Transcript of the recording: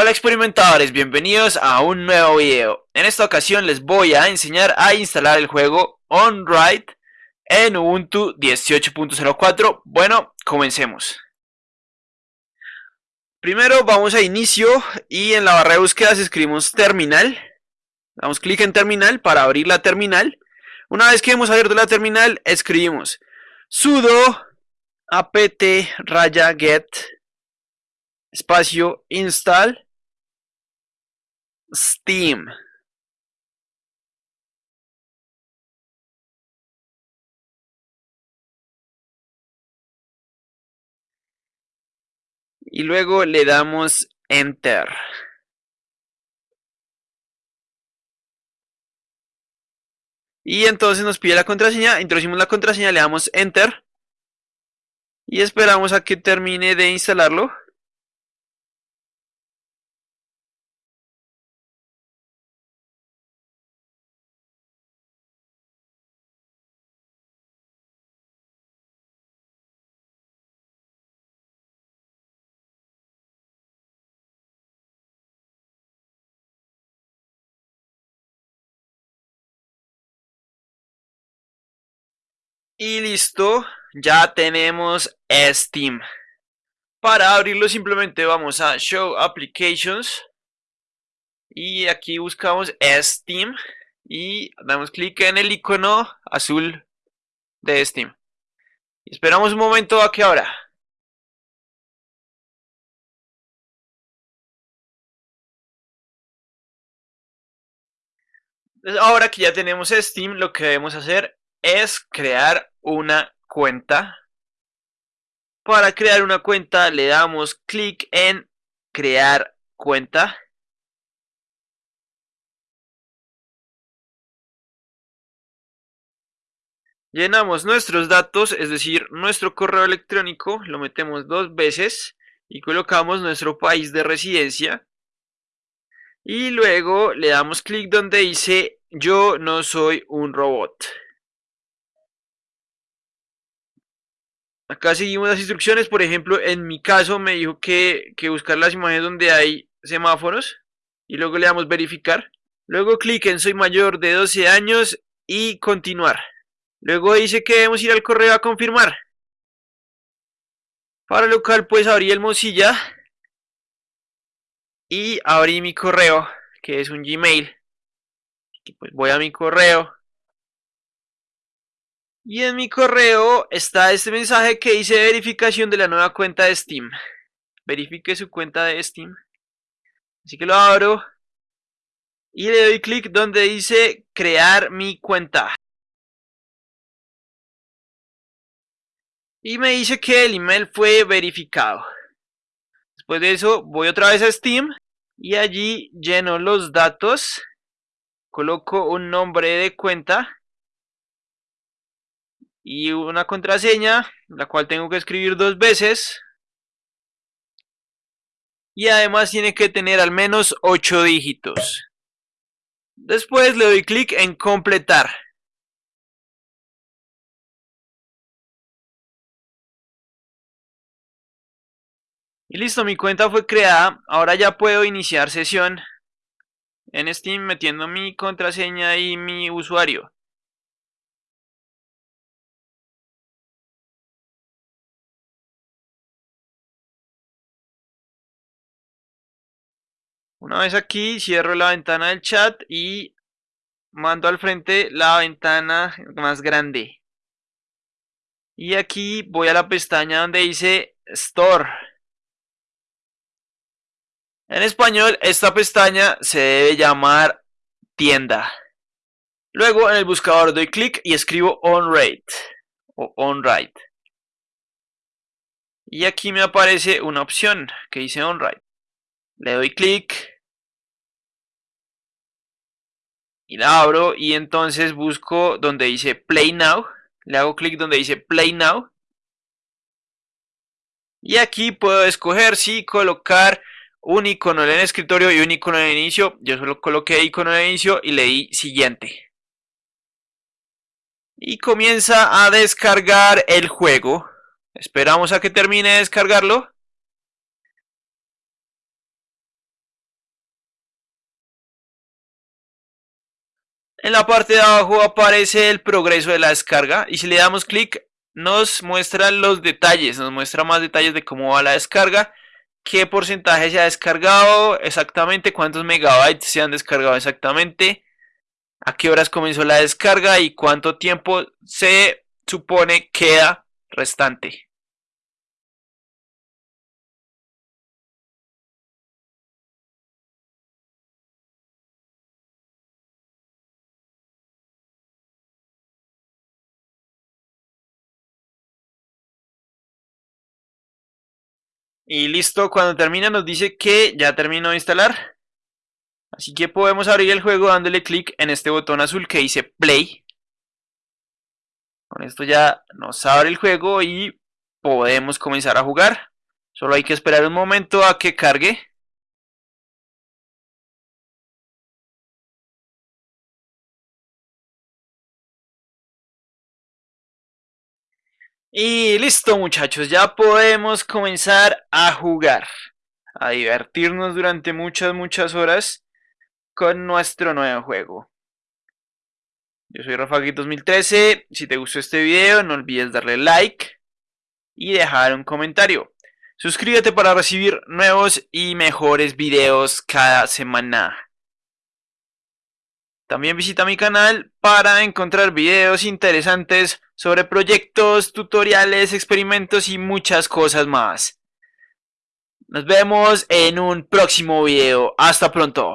Hola experimentadores, bienvenidos a un nuevo video. En esta ocasión les voy a enseñar a instalar el juego OnWrite en Ubuntu 18.04. Bueno, comencemos. Primero vamos a inicio y en la barra de búsqueda escribimos terminal. Damos clic en terminal para abrir la terminal. Una vez que hemos abierto la terminal, escribimos sudo apt raya get espacio install Steam. Y luego le damos Enter. Y entonces nos pide la contraseña, introducimos la contraseña, le damos Enter. Y esperamos a que termine de instalarlo. Y listo, ya tenemos Steam. Para abrirlo simplemente vamos a Show Applications. Y aquí buscamos Steam. Y damos clic en el icono azul de Steam. esperamos un momento a que abra. ahora que ya tenemos Steam, lo que debemos hacer es crear una cuenta. Para crear una cuenta le damos clic en crear cuenta. Llenamos nuestros datos, es decir, nuestro correo electrónico, lo metemos dos veces y colocamos nuestro país de residencia. Y luego le damos clic donde dice yo no soy un robot. Acá seguimos las instrucciones, por ejemplo, en mi caso me dijo que, que buscar las imágenes donde hay semáforos y luego le damos verificar. Luego clic en soy mayor de 12 años y continuar. Luego dice que debemos ir al correo a confirmar. Para lo cual pues abrí el Mozilla y abrí mi correo que es un Gmail. pues voy a mi correo y en mi correo está este mensaje que dice verificación de la nueva cuenta de Steam. Verifique su cuenta de Steam. Así que lo abro. Y le doy clic donde dice crear mi cuenta. Y me dice que el email fue verificado. Después de eso voy otra vez a Steam. Y allí lleno los datos. Coloco un nombre de cuenta y una contraseña, la cual tengo que escribir dos veces. Y además tiene que tener al menos 8 dígitos. Después le doy clic en completar. Y listo, mi cuenta fue creada. Ahora ya puedo iniciar sesión en Steam metiendo mi contraseña y mi usuario. Una vez aquí, cierro la ventana del chat y mando al frente la ventana más grande. Y aquí voy a la pestaña donde dice Store. En español, esta pestaña se debe llamar tienda. Luego en el buscador doy clic y escribo OnRate o OnWrite. Y aquí me aparece una opción que dice OnWrite. Le doy clic y la abro y entonces busco donde dice Play Now. Le hago clic donde dice Play Now. Y aquí puedo escoger si colocar un icono en el escritorio y un icono el inicio. Yo solo coloqué icono el inicio y le di siguiente. Y comienza a descargar el juego. Esperamos a que termine de descargarlo. En la parte de abajo aparece el progreso de la descarga y si le damos clic nos muestra los detalles, nos muestra más detalles de cómo va la descarga, qué porcentaje se ha descargado, exactamente cuántos megabytes se han descargado exactamente, a qué horas comenzó la descarga y cuánto tiempo se supone queda restante. Y listo, cuando termina nos dice que ya terminó de instalar. Así que podemos abrir el juego dándole clic en este botón azul que dice Play. Con esto ya nos abre el juego y podemos comenzar a jugar. Solo hay que esperar un momento a que cargue. Y listo muchachos, ya podemos comenzar a jugar, a divertirnos durante muchas muchas horas con nuestro nuevo juego. Yo soy Rafagui 2013, si te gustó este video no olvides darle like y dejar un comentario. Suscríbete para recibir nuevos y mejores videos cada semana. También visita mi canal para encontrar videos interesantes sobre proyectos, tutoriales, experimentos y muchas cosas más. Nos vemos en un próximo video. Hasta pronto.